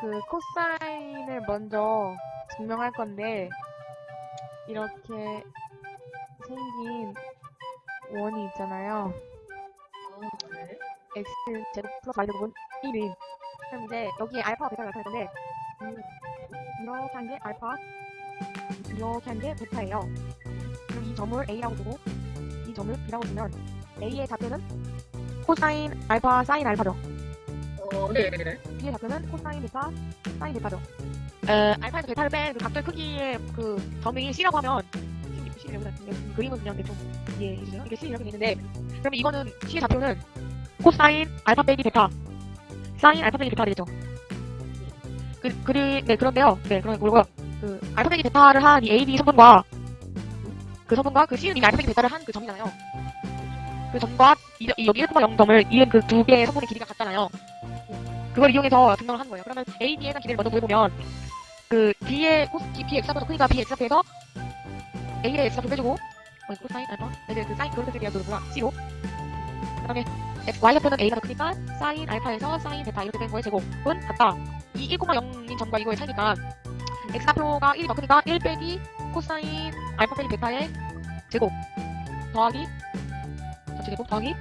그 코사인을 먼저 증명할 건데 이렇게 생긴 원이 있잖아요. 아, 네. x 제곱 플러스 y 제곱은 1인. 그럼 이제 여기에 알파와 베타가 나타날 건데 음, 이렇게 한 게 알파, 이렇게 한 게 베타예요. 그럼 이 점을 a라고 두고 이 점을 b라고 두면 a의 좌표는 코사인 알파 사인 알파죠. 어, 네, b의 좌표는 코사인 베타 사인 베타죠. 에, 알파에서 베타를 뺀 그 각도의 크기의 그 점이 c라고 하면 c, c 여기다 그 그림은 그냥 대충 이해해 주세요. 이게 c 이렇게 돼 있는데 그러면 이거는 c의 좌표는 코사인 알파 빼기 베타 사인 알파 빼기 베타가 되겠죠. 그, 그리, 네, 그런데요. 네, 그런 거고요. 그, 알파 빼기 베타를 한 이 AB 성분과, 그 성분과 그 C는 이미 알파 빼기 베타를 한 그 점이잖아요. 그 점과, 이, 이 여기 1,0점을 이은 그 두 개의 성분의 길이가 같잖아요. 그걸 이용해서 증명을 한 거예요. 그러면 AB에 대한 길이를 먼저 구해보면, 그, B의, 코스, B, Bx좌표도 크니까 Bx좌표에서 A의 X좌표 빼주고, 어, 코사인 알파? 이제 그 사인, 그걸 빼주기가 그거구나. C로. 그 다음에, Y좌표는 A가 더 크니까, 사인 알파에서 사인 베타 이렇게 된 거의 제곱은 같다. 이 1,0인 점과 이거의 차이니까 x좌표가 1이 더 크니까 1 빼기 코사인 알파 빼기 베타의 제곱 더하기 전체 제곱 더하기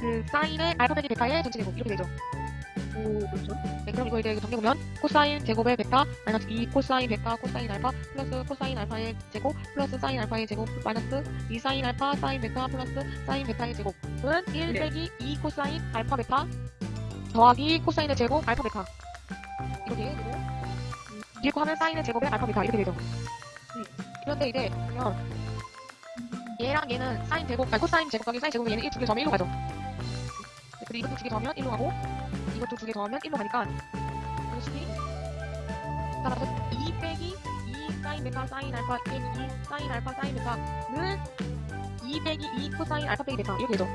그 사인의 알파 빼기 베타의 전체 제곱 이렇게 되죠. 오, 그렇죠. 네, 그럼 이거 이제 정리해보면 코사인 제곱의 베타 마이너스 2 코사인 베타 코사인 알파 플러스 코사인 알파의 제곱 플러스 사인 알파의 제곱 마이너스 2 사인 알파 사인 베타 플러스 사인 베타의 제곱은 1 네. 빼기 2 코사인 알파 베타 더하기 코사인의 제곱 알파 베타 이렇게 되고 더하면 사인의 제곱의 알파 베타 이렇게 되죠. 그런데 이제 보면 얘랑 얘는 사인 제곱 아니 코사인 제곱 더하기 사인 제곱은 얘는 1두개 더하면 1로 가죠. 그리고 이것도 두 개 더하면 1로 가고 이것도 두 개 더하면 1로 가니까 이것이 따라서 2 빼기 2 사인 베타 사인 알파 빼기 2 사인 알파 사인 베타는 2 빼기 2 코사인 알파 빼기 베타 이렇게 되죠.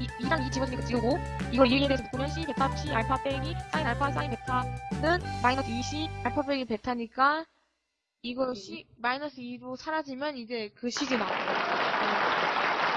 이, 2랑 2 집어주니까 지우고 이걸 1에 대해서 묶으면 C 베타 C 알파 빼기 사인 알파 사인 베타는 마이너스 2C 알파 빼기 베타니까 이거 C 마이너스 2로 사라지면 이제 그 식이 나와요.